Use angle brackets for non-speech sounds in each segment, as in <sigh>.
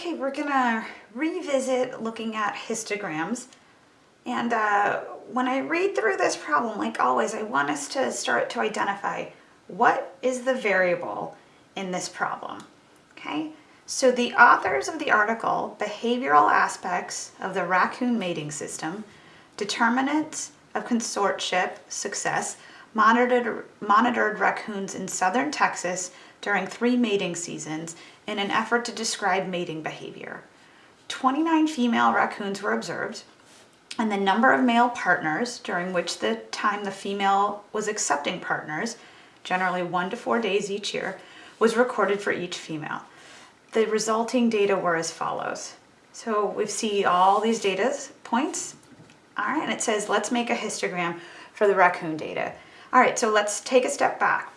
okay, we're gonna revisit looking at histograms. And uh, when I read through this problem, like always, I want us to start to identify what is the variable in this problem, okay? So the authors of the article, Behavioral Aspects of the Raccoon Mating System, Determinants of Consortship Success, monitored, monitored raccoons in southern Texas during three mating seasons in an effort to describe mating behavior. 29 female raccoons were observed, and the number of male partners during which the time the female was accepting partners, generally one to four days each year, was recorded for each female. The resulting data were as follows. So we see all these data points, all right, and it says, let's make a histogram for the raccoon data. All right, so let's take a step back.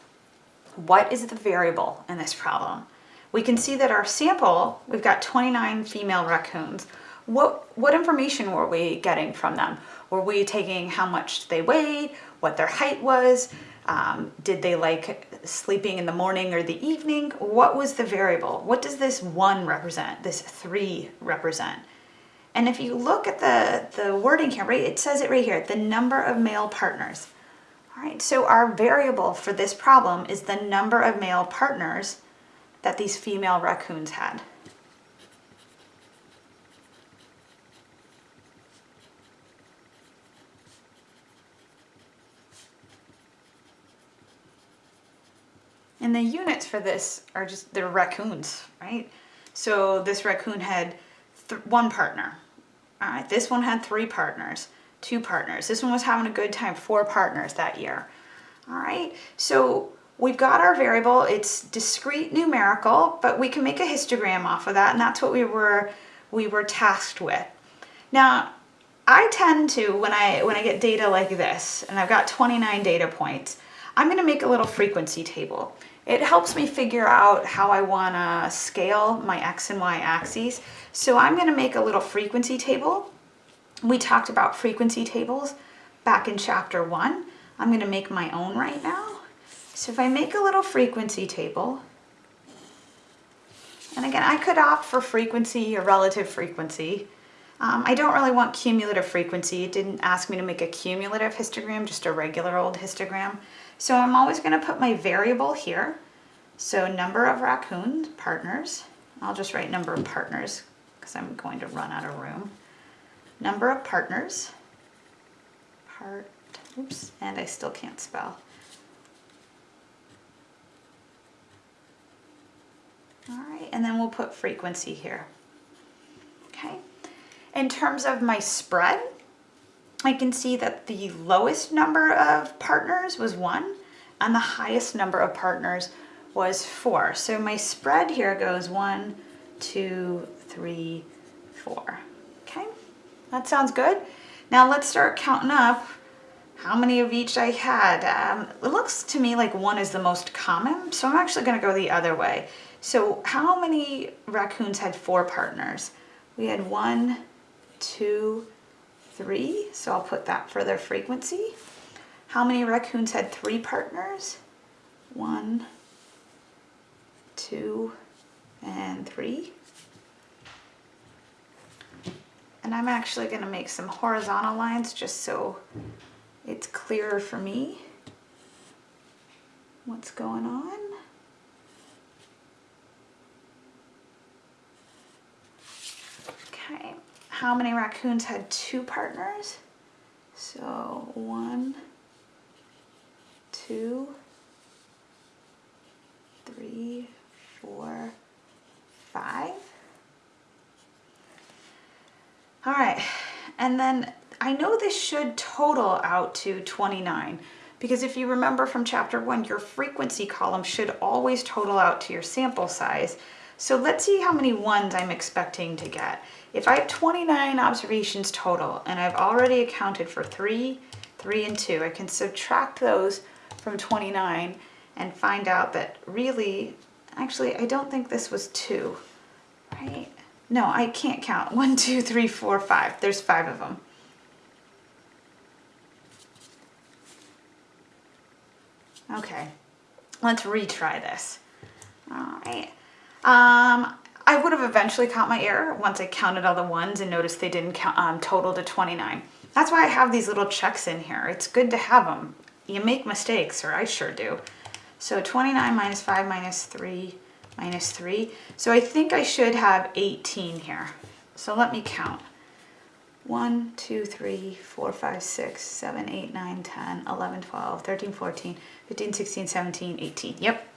What is the variable in this problem? We can see that our sample, we've got 29 female raccoons. What, what information were we getting from them? Were we taking how much they weighed, what their height was, um, did they like sleeping in the morning or the evening? What was the variable? What does this one represent, this three represent? And if you look at the, the wording here, right, it says it right here, the number of male partners. All right, so our variable for this problem is the number of male partners that these female raccoons had. And the units for this are just, they're raccoons, right? So this raccoon had one partner. All right, this one had three partners, two partners. This one was having a good time, four partners that year. All right, so we've got our variable, it's discrete numerical, but we can make a histogram off of that, and that's what we were, we were tasked with. Now, I tend to, when I, when I get data like this, and I've got 29 data points, I'm gonna make a little frequency table. It helps me figure out how I wanna scale my X and Y axes. So I'm gonna make a little frequency table. We talked about frequency tables back in chapter one. I'm gonna make my own right now. So if I make a little frequency table, and again, I could opt for frequency or relative frequency. Um, I don't really want cumulative frequency. It didn't ask me to make a cumulative histogram, just a regular old histogram. So I'm always going to put my variable here. So number of raccoon partners. I'll just write number of partners because I'm going to run out of room. Number of partners. Part, oops, and I still can't spell. All right, and then we'll put frequency here. Okay. In terms of my spread, I can see that the lowest number of partners was one and the highest number of partners was four. So my spread here goes one, two, three, four. That sounds good. Now let's start counting up how many of each I had. Um, it looks to me like one is the most common, so I'm actually gonna go the other way. So how many raccoons had four partners? We had one, two, three, so I'll put that for their frequency. How many raccoons had three partners? One, two, and three. And I'm actually going to make some horizontal lines just so it's clearer for me what's going on. Okay, how many raccoons had two partners? So one, two, three, four, five. All right, and then I know this should total out to 29 because if you remember from chapter one, your frequency column should always total out to your sample size. So let's see how many ones I'm expecting to get. If I have 29 observations total and I've already accounted for three, three and two, I can subtract those from 29 and find out that really, actually, I don't think this was two, right? No, I can't count. <laughs> One, two, three, four, five. There's five of them. Okay, let's retry this. All right. Um, I would have eventually caught my error once I counted all the ones and noticed they didn't count, um, total to 29. That's why I have these little checks in here. It's good to have them. You make mistakes, or I sure do. So 29 minus 5 minus 3 minus 3. So I think I should have 18 here. So let me count. 1, 2, 3, 4, 5, 6, 7, 8, 9, 10, 11, 12, 13, 14, 15, 16, 17, 18. Yep,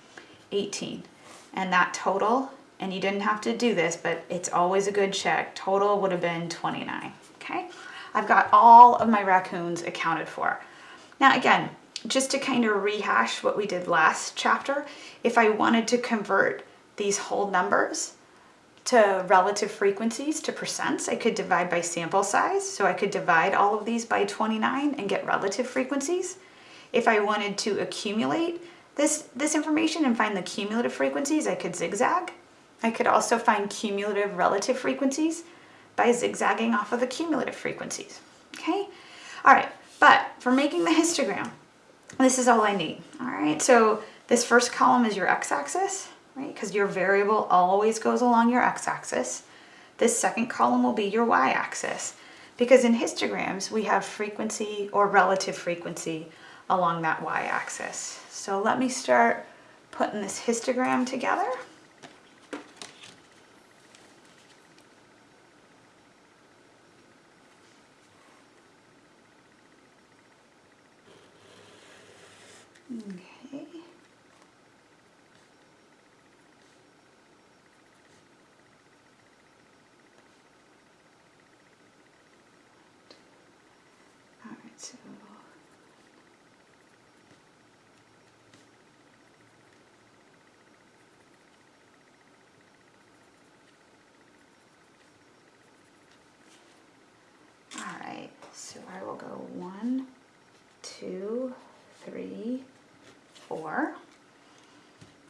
18. And that total, and you didn't have to do this, but it's always a good check, total would have been 29, okay? I've got all of my raccoons accounted for. Now again, just to kind of rehash what we did last chapter, if I wanted to convert these whole numbers to relative frequencies to percents, I could divide by sample size. So I could divide all of these by 29 and get relative frequencies. If I wanted to accumulate this, this information and find the cumulative frequencies, I could zigzag. I could also find cumulative relative frequencies by zigzagging off of the cumulative frequencies, okay? All right, but for making the histogram, this is all I need, all right? So this first column is your x-axis, right? Because your variable always goes along your x-axis. This second column will be your y-axis because in histograms we have frequency or relative frequency along that y-axis. So let me start putting this histogram together. Okay. All right, so All right, so I will go one, two, three, four.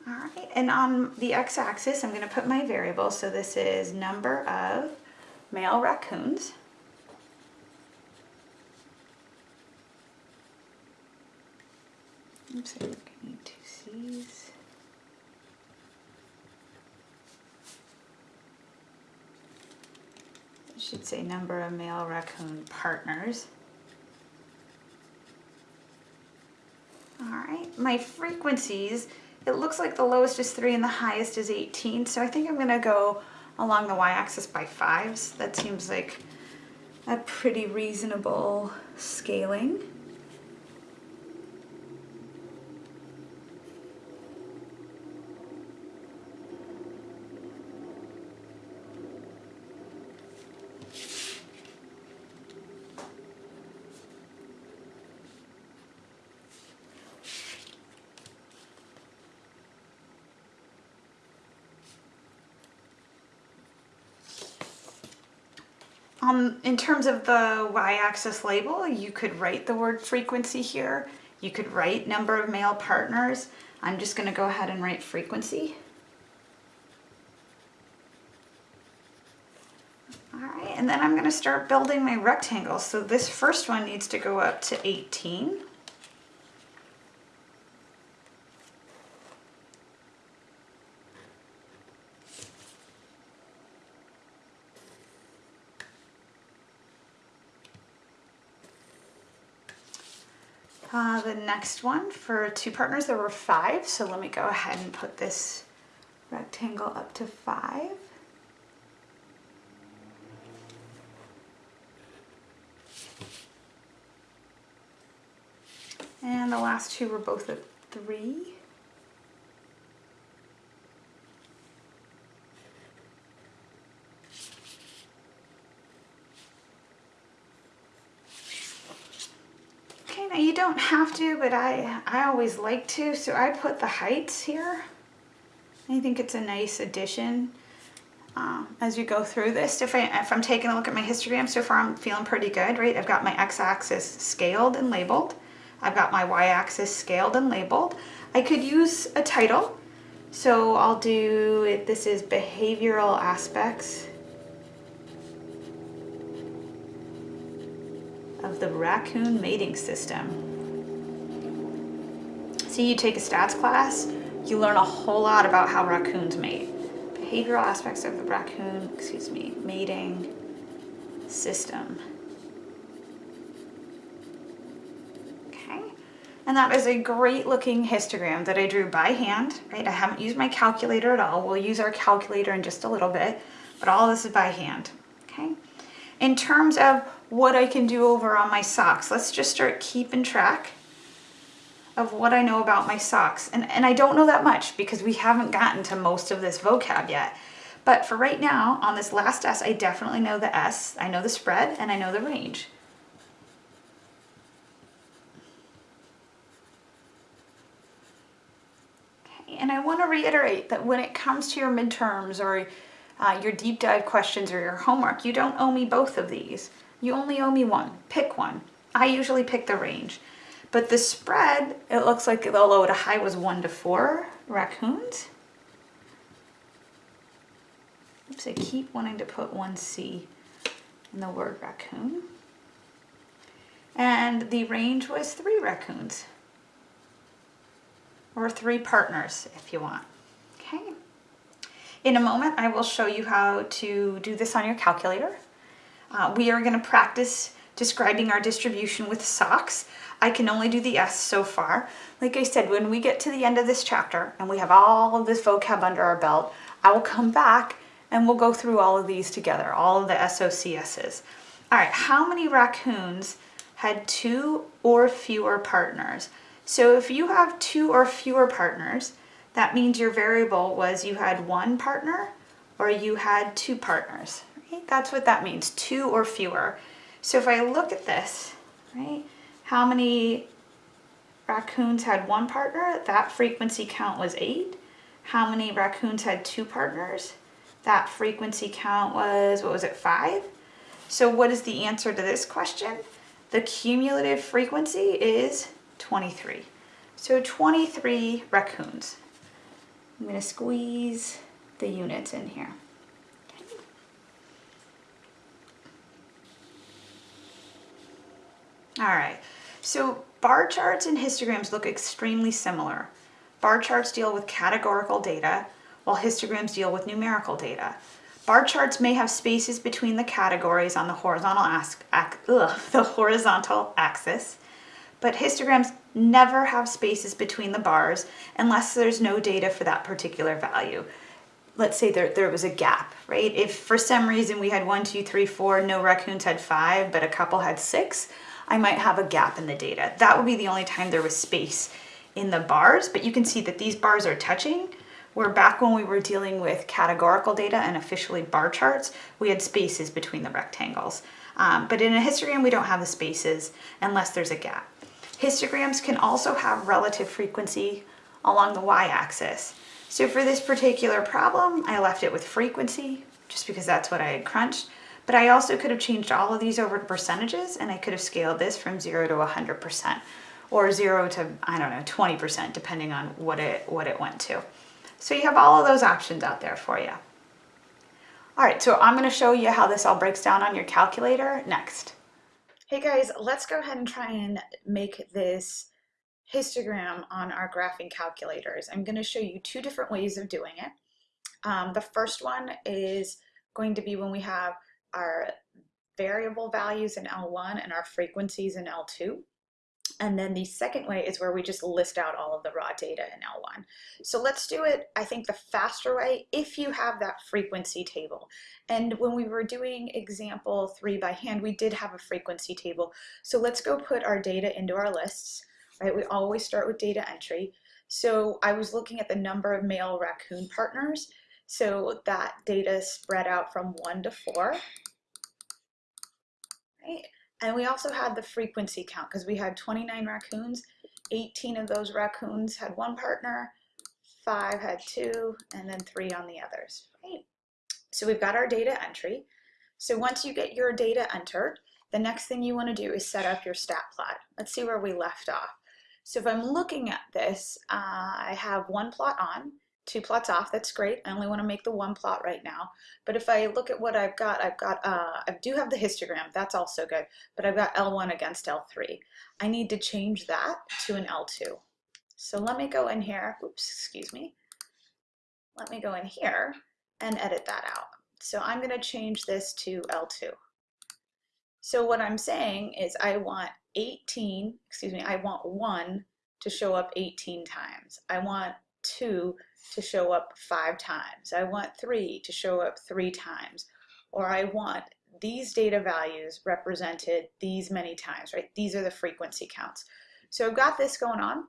All right, and on the x-axis, I'm gonna put my variable. So this is number of male raccoons. Oops, I need two C's. It should say number of male raccoon partners. All right, my frequencies, it looks like the lowest is 3 and the highest is 18, so I think I'm going to go along the y-axis by 5s. That seems like a pretty reasonable scaling. Um, in terms of the y-axis label, you could write the word frequency here. You could write number of male partners. I'm just going to go ahead and write frequency. All right, and then I'm going to start building my rectangles. So this first one needs to go up to 18. Uh, the next one for two partners, there were five. So let me go ahead and put this rectangle up to five. And the last two were both at three. Okay, now you don't have to, but I, I always like to, so I put the heights here. I think it's a nice addition um, as you go through this. If, I, if I'm taking a look at my histogram so far, I'm feeling pretty good, right? I've got my x-axis scaled and labeled. I've got my y-axis scaled and labeled. I could use a title. So I'll do, it. this is behavioral aspects of the raccoon mating system. See, you take a stats class, you learn a whole lot about how raccoons mate. behavioral aspects of the raccoon, excuse me, mating system. Okay, and that is a great looking histogram that I drew by hand, right? I haven't used my calculator at all. We'll use our calculator in just a little bit, but all this is by hand, okay? In terms of what I can do over on my socks, let's just start keeping track of what I know about my socks. And, and I don't know that much because we haven't gotten to most of this vocab yet. But for right now, on this last S, I definitely know the S, I know the spread, and I know the range. Okay, and I want to reiterate that when it comes to your midterms or uh, your deep dive questions or your homework, you don't owe me both of these. You only owe me one. Pick one. I usually pick the range. But the spread, it looks like the low to high was one to four raccoons. Oops, I keep wanting to put one C in the word raccoon. And the range was three raccoons. Or three partners, if you want. Okay. In a moment, I will show you how to do this on your calculator. Uh, we are going to practice describing our distribution with socks. I can only do the S so far. Like I said, when we get to the end of this chapter and we have all of this vocab under our belt, I will come back and we'll go through all of these together, all of the SOCSs. All right, how many raccoons had two or fewer partners? So if you have two or fewer partners, that means your variable was you had one partner or you had two partners, right? That's what that means, two or fewer. So if I look at this, right, how many raccoons had one partner? That frequency count was eight. How many raccoons had two partners? That frequency count was, what was it, five? So what is the answer to this question? The cumulative frequency is 23. So 23 raccoons. I'm gonna squeeze the units in here. All right, so bar charts and histograms look extremely similar. Bar charts deal with categorical data, while histograms deal with numerical data. Bar charts may have spaces between the categories on the horizontal, ugh, <laughs> the horizontal axis, but histograms never have spaces between the bars unless there's no data for that particular value. Let's say there, there was a gap, right? If for some reason we had one, two, three, four, no raccoons had five, but a couple had six, I might have a gap in the data. That would be the only time there was space in the bars, but you can see that these bars are touching, where back when we were dealing with categorical data and officially bar charts, we had spaces between the rectangles. Um, but in a histogram, we don't have the spaces unless there's a gap. Histograms can also have relative frequency along the y-axis. So for this particular problem, I left it with frequency, just because that's what I had crunched. But I also could have changed all of these over to percentages and I could have scaled this from zero to 100% or zero to, I don't know, 20% depending on what it, what it went to. So you have all of those options out there for you. All right, so I'm gonna show you how this all breaks down on your calculator next. Hey guys, let's go ahead and try and make this histogram on our graphing calculators. I'm gonna show you two different ways of doing it. Um, the first one is going to be when we have our variable values in L1 and our frequencies in L2. And then the second way is where we just list out all of the raw data in L1. So let's do it, I think, the faster way if you have that frequency table. And when we were doing example three by hand, we did have a frequency table. So let's go put our data into our lists, right? We always start with data entry. So I was looking at the number of male raccoon partners. So that data spread out from one to four. Right? And we also had the frequency count because we had 29 raccoons. 18 of those raccoons had one partner, five had two, and then three on the others. Right? So we've got our data entry. So once you get your data entered, the next thing you want to do is set up your stat plot. Let's see where we left off. So if I'm looking at this, uh, I have one plot on, two plots off, that's great. I only want to make the one plot right now. But if I look at what I've got, I've got, uh, I do have the histogram, that's also good, but I've got L1 against L3. I need to change that to an L2. So let me go in here, oops, excuse me. Let me go in here and edit that out. So I'm going to change this to L2. So what I'm saying is I want 18, excuse me, I want 1 to show up 18 times. I want 2 to show up 5 times. I want 3 to show up 3 times. Or I want these data values represented these many times, right? These are the frequency counts. So I've got this going on.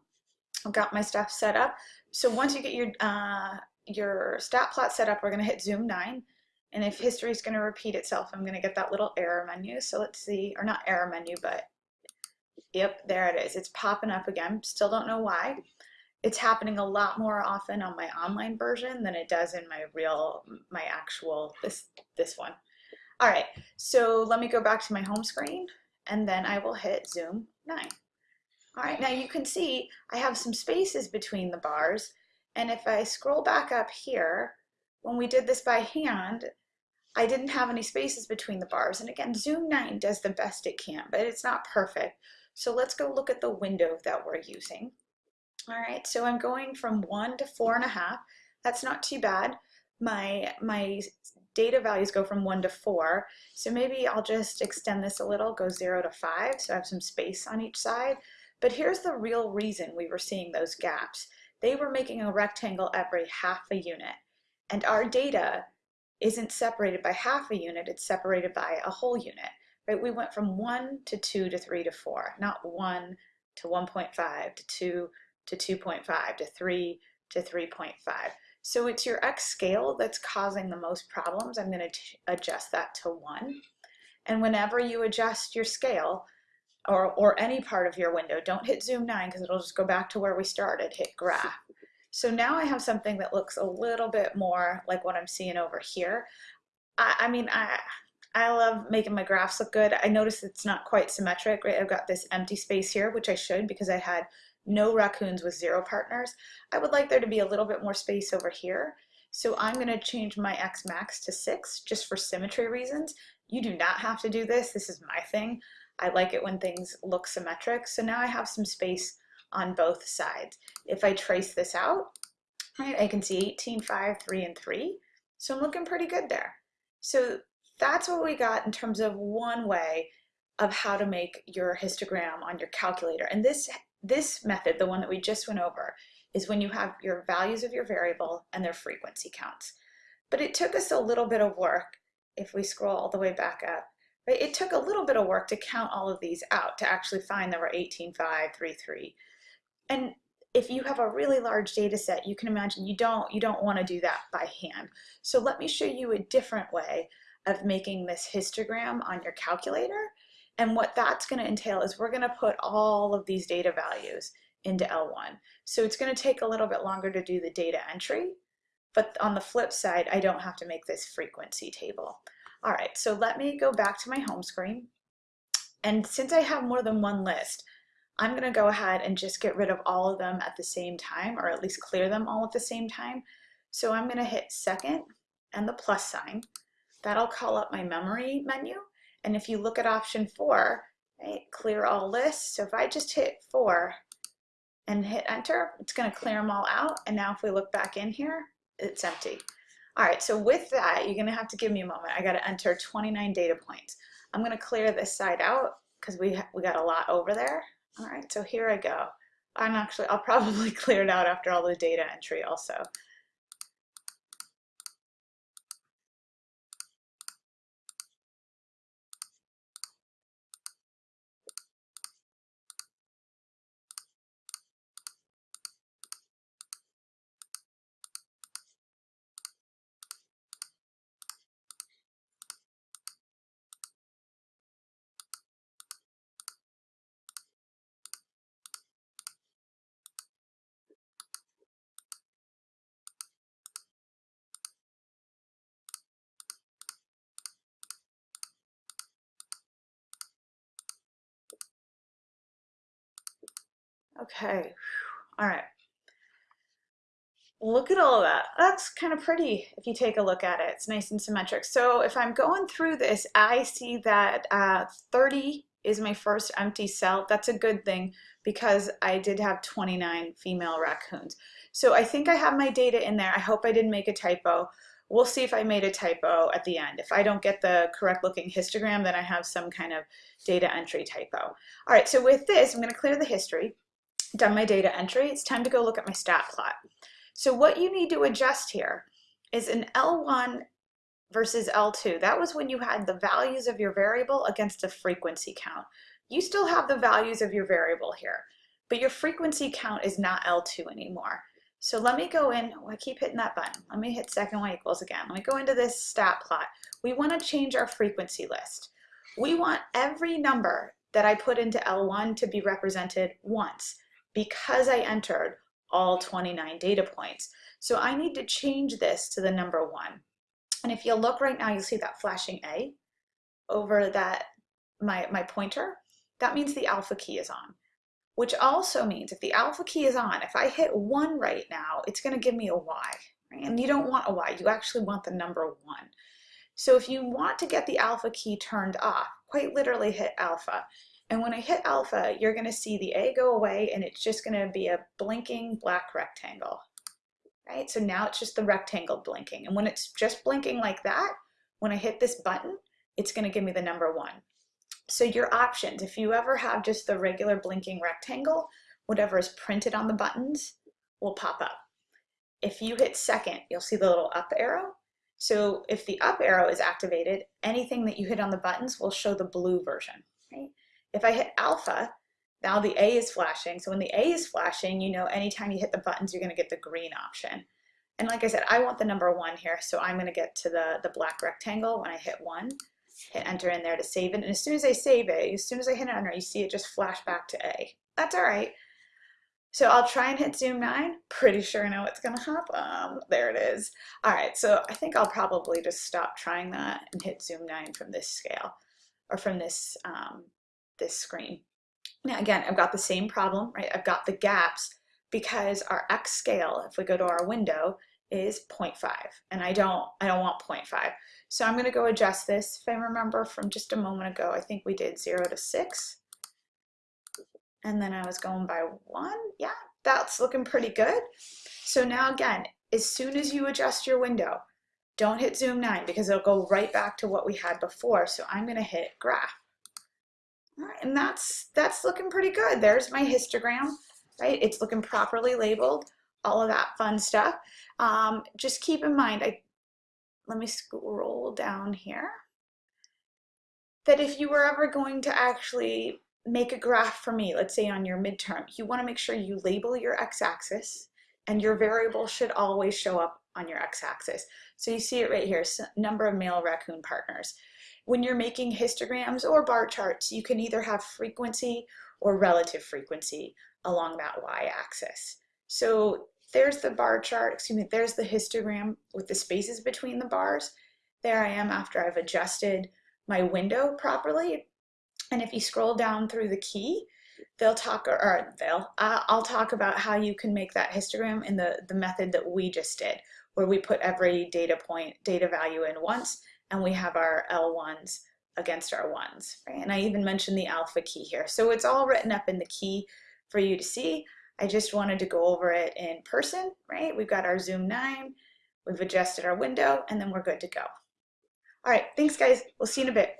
I've got my stuff set up. So once you get your, uh, your stat plot set up, we're going to hit zoom 9. And if history is going to repeat itself, I'm going to get that little error menu. So let's see, or not error menu, but yep, there it is. It's popping up again. Still don't know why. It's happening a lot more often on my online version than it does in my real, my actual, this, this one. All right, so let me go back to my home screen and then I will hit zoom 9. All right, now you can see I have some spaces between the bars and if I scroll back up here, when we did this by hand, I didn't have any spaces between the bars. And again, Zoom 9 does the best it can, but it's not perfect. So let's go look at the window that we're using. All right, so I'm going from one to four and a half. That's not too bad. My, my data values go from one to four. So maybe I'll just extend this a little, go zero to five, so I have some space on each side. But here's the real reason we were seeing those gaps. They were making a rectangle every half a unit. And our data isn't separated by half a unit, it's separated by a whole unit. Right? We went from one to two to three to four, not one to 1.5 to two to 2.5 to three to 3.5. So it's your X scale that's causing the most problems. I'm going to adjust that to 1. And whenever you adjust your scale, or, or any part of your window, don't hit zoom 9 because it'll just go back to where we started, hit graph. So now I have something that looks a little bit more like what I'm seeing over here. I, I mean, I, I love making my graphs look good. I notice it's not quite symmetric, right? I've got this empty space here, which I should because I had no raccoons with zero partners. I would like there to be a little bit more space over here. So I'm going to change my X max to 6 just for symmetry reasons. You do not have to do this. This is my thing. I like it when things look symmetric. So now I have some space on both sides. If I trace this out, right, I can see 18, 5, 3, and 3. So I'm looking pretty good there. So that's what we got in terms of one way of how to make your histogram on your calculator. And this this method, the one that we just went over, is when you have your values of your variable and their frequency counts. But it took us a little bit of work, if we scroll all the way back up, right? It took a little bit of work to count all of these out to actually find there were 18, 5, 3, 3. And if you have a really large data set, you can imagine you don't, you don't want to do that by hand. So let me show you a different way of making this histogram on your calculator and what that's going to entail is we're going to put all of these data values into L1. So it's going to take a little bit longer to do the data entry, but on the flip side, I don't have to make this frequency table. All right, so let me go back to my home screen. And since I have more than one list, I'm going to go ahead and just get rid of all of them at the same time, or at least clear them all at the same time. So I'm going to hit second and the plus sign. That'll call up my memory menu. And if you look at option four, right, clear all lists. So if I just hit four and hit enter, it's gonna clear them all out. And now if we look back in here, it's empty. All right, so with that, you're gonna have to give me a moment. I gotta enter 29 data points. I'm gonna clear this side out because we, we got a lot over there. All right, so here I go. I'm actually, I'll <laughs> probably clear it out after all the data entry also. Okay, all right. Look at all of that. That's kind of pretty if you take a look at it. It's nice and symmetric. So if I'm going through this, I see that uh, 30 is my first empty cell. That's a good thing because I did have 29 female raccoons. So I think I have my data in there. I hope I didn't make a typo. We'll see if I made a typo at the end. If I don't get the correct looking histogram, then I have some kind of data entry typo. All right, so with this, I'm gonna clear the history, done my data entry. It's time to go look at my stat plot. So what you need to adjust here is an L1 versus L2. That was when you had the values of your variable against a frequency count. You still have the values of your variable here, but your frequency count is not L2 anymore. So let me go in, oh, I keep hitting that button. Let me hit second y equals again. Let me go into this stat plot. We want to change our frequency list. We want every number that I put into L1 to be represented once because I entered all 29 data points. So I need to change this to the number one. And if you look right now, you'll see that flashing A over that my, my pointer. That means the alpha key is on which also means if the alpha key is on, if I hit one right now, it's gonna give me a Y, right? And you don't want a Y, you actually want the number one. So if you want to get the alpha key turned off, quite literally hit alpha. And when I hit alpha, you're gonna see the A go away and it's just gonna be a blinking black rectangle, right? So now it's just the rectangle blinking. And when it's just blinking like that, when I hit this button, it's gonna give me the number one. So your options, if you ever have just the regular blinking rectangle, whatever is printed on the buttons will pop up. If you hit second, you'll see the little up arrow. So if the up arrow is activated, anything that you hit on the buttons will show the blue version. Right? If I hit alpha, now the A is flashing. So when the A is flashing, you know anytime you hit the buttons, you're gonna get the green option. And like I said, I want the number one here, so I'm gonna get to the, the black rectangle when I hit one hit enter in there to save it. And as soon as I save it, as soon as I hit enter, you see it just flash back to A. That's all right. So I'll try and hit zoom 9. Pretty sure I know what's going to happen. There it is. All right, so I think I'll probably just stop trying that and hit zoom 9 from this scale or from this, um, this screen. Now again, I've got the same problem, right? I've got the gaps because our X scale, if we go to our window, is 0.5 and I don't I don't want 0.5 so I'm gonna go adjust this if I remember from just a moment ago I think we did 0 to 6 and then I was going by 1 yeah that's looking pretty good. So now again as soon as you adjust your window don't hit zoom 9 because it'll go right back to what we had before. So I'm gonna hit graph right, and that's that's looking pretty good there's my histogram right it's looking properly labeled all of that fun stuff. Um, just keep in mind, I, let me scroll down here, that if you were ever going to actually make a graph for me, let's say on your midterm, you want to make sure you label your x-axis and your variable should always show up on your x-axis. So you see it right here, number of male raccoon partners. When you're making histograms or bar charts, you can either have frequency or relative frequency along that y-axis. So there's the bar chart, excuse me, there's the histogram with the spaces between the bars. There I am after I've adjusted my window properly. And if you scroll down through the key, they'll talk, or they'll, uh, I'll talk about how you can make that histogram in the, the method that we just did, where we put every data point, data value in once, and we have our L1s against our ones, right? And I even mentioned the alpha key here. So it's all written up in the key for you to see. I just wanted to go over it in person, right? We've got our Zoom 9, we've adjusted our window, and then we're good to go. All right, thanks guys. We'll see you in a bit.